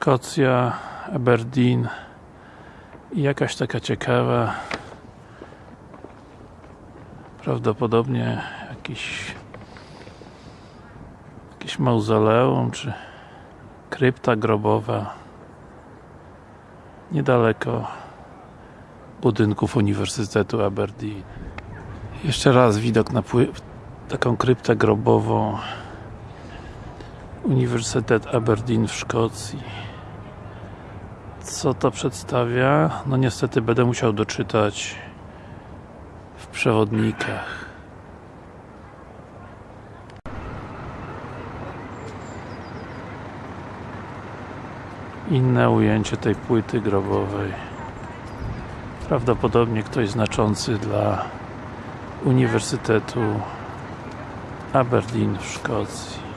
Szkocja, Aberdeen i jakaś taka ciekawa prawdopodobnie jakiś jakieś mauzoleum czy krypta grobowa niedaleko budynków Uniwersytetu Aberdeen. Jeszcze raz widok na taką kryptę grobową Uniwersytet Aberdeen w Szkocji. Co to przedstawia? No niestety będę musiał doczytać w przewodnikach. Inne ujęcie tej płyty grobowej. Prawdopodobnie ktoś znaczący dla Uniwersytetu Aberdeen w Szkocji